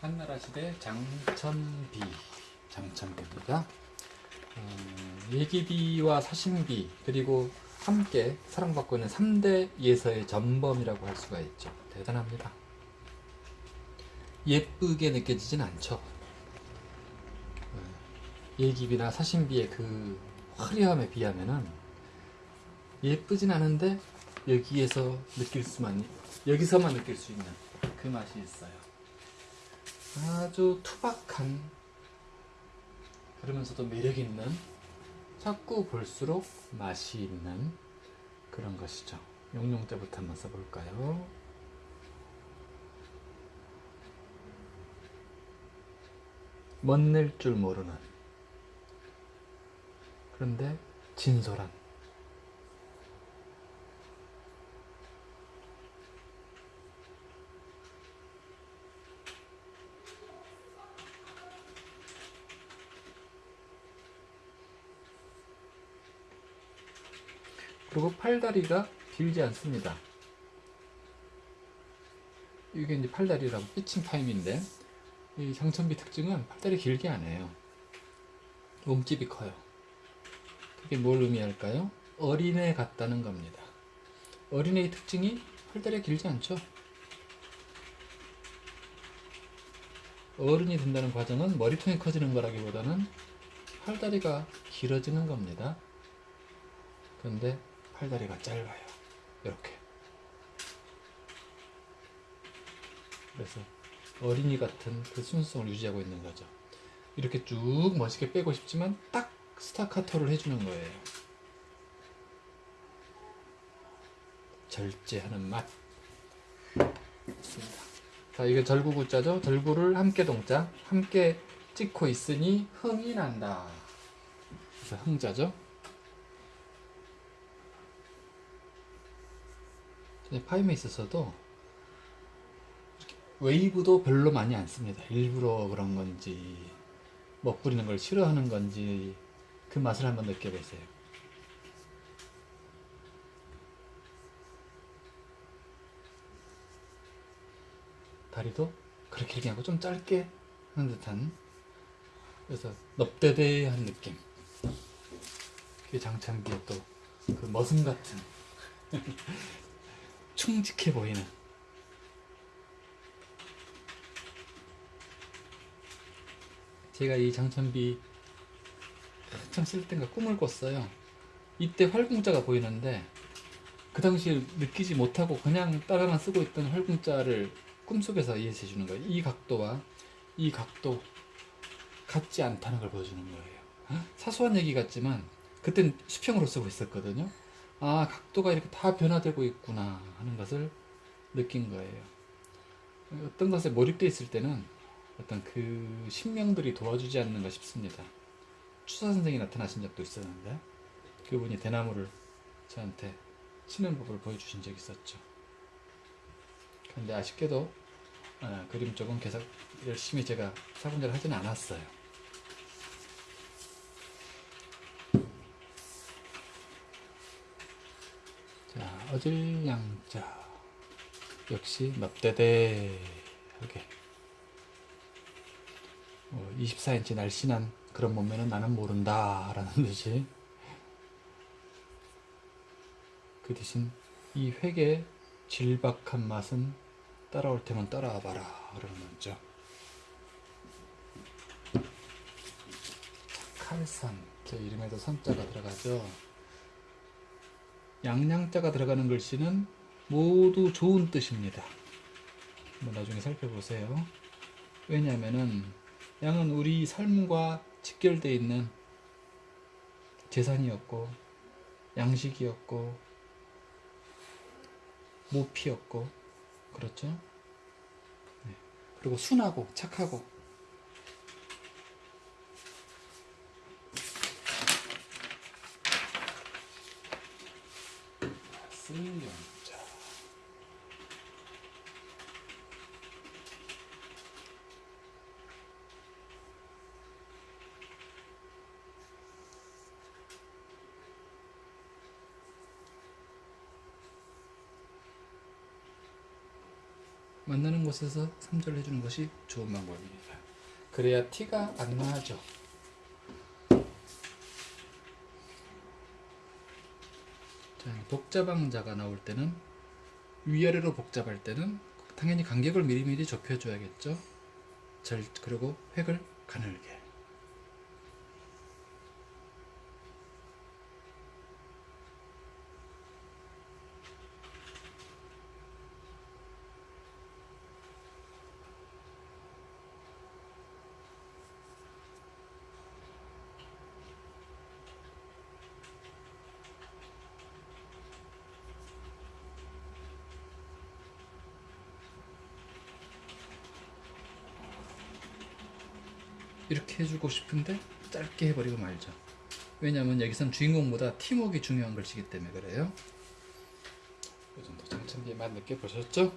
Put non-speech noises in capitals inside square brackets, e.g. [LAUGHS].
한나라 시대 장천비 장천비입니다. 음, 예기비와 사신비 그리고 함께 사랑받고 있는 3대 예서의 전범이라고 할 수가 있죠. 대단합니다. 예쁘게 느껴지진 않죠. 어, 예기비나 사신비의 그 화려함에 비하면은 예쁘진 않은데 여기에서 느낄 수만 여기서만 느낄 수 있는 그 맛이 있어요. 아주 투박한 그러면서도 매력 있는 자꾸 볼수록 맛이 있는 그런 것이죠. 용용 때부터 한번 써볼까요? 멋낼 줄 모르는 그런데 진솔한 그리고 팔다리가 길지 않습니다. 이게 이제 팔다리라고 피칭 타임인데 이 장천비 특징은 팔다리 길게 안 해요. 몸집이 커요. 그게 뭘 의미할까요? 어린애 같다는 겁니다. 어린애의 특징이 팔다리가 길지 않죠. 어른이 된다는 과정은 머리통이 커지는 거라기보다는 팔다리가 길어지는 겁니다. 그런데 팔다리가 짧아요. 이렇게. 그래서 어린이 같은 그 순수성을 유지하고 있는 거죠. 이렇게 쭉 멋있게 빼고 싶지만 딱 스타카토를 해주는 거예요. 절제하는 맛. 있습니다. 자, 이게 절구구자죠. 절구를 함께 동자, 함께 찍고 있으니 흥이 난다. 그래서 흥자죠. 파임에 있어서도 웨이브도 별로 많이 안 씁니다. 일부러 그런 건지 먹부리는 걸 싫어하는 건지 그 맛을 한번 느껴보세요. 다리도 그렇게 길게 하고 좀 짧게 하는 듯한 그래서 넙대대한 느낌 그게 장창기의 또 그 머슴 같은 충직해 보이는. 제가 이 장천비 한참 쓸 때인가 꿈을 꿨어요. 이때 활궁자가 보이는데 그 당시에 느끼지 못하고 그냥 따라만 쓰고 있던 활궁자를 꿈속에서 이해해 주는 거예요. 이 각도와 이 각도 같지 않다는 걸 보여주는 거예요. 사소한 얘기 같지만 그땐 수평으로 쓰고 있었거든요 아 각도가 이렇게 다 변화되고 있구나 하는 것을 느낀 거예요. 어떤 것에 몰입되어 있을 때는 어떤 그 신명들이 도와주지 않는가 싶습니다. 추사 선생이 나타나신 적도 있었는데 그분이 대나무를 저한테 치는 법을 보여주신 적이 있었죠. 그런데 아쉽게도 어, 그림 쪽은 계속 열심히 제가 사분자를 하지는 않았어요 자, 어질양자. 역시 넙대대하게. 어, 24인치 날씬한 그런 몸매는 나는 모른다 라는 [LAUGHS] 듯이. 그 대신 이 획의 질박한 맛은 따라올 테면 따라와 봐라. 그러는 거죠 칼산 제 이름에도 산자가 들어가죠 양양자가 들어가는 글씨는 모두 좋은 뜻입니다. 한번 나중에 살펴보세요. 왜냐하면은 양은 우리 삶과 직결되어 있는 재산이었고 양식이었고 모피였고 그렇죠? 네. 그리고 순하고 착하고 승용자 만나는 곳에서 3절 해주는 것이 좋은 방법입니다. 그래야 티가 안 나죠. 자, 복잡항자가 나올 때는 위아래로 복잡할 때는 당연히 간격을 미리미리 좁혀줘야겠죠. 절 그리고 획을 가늘게. 이렇게 해주고 싶은데 짧게 해버리고 말죠. 왜냐하면 여기선 주인공보다 팀워크가 중요한 글씨기 때문에 그래요. 이 정도 장천비에 맛 느껴보셨죠?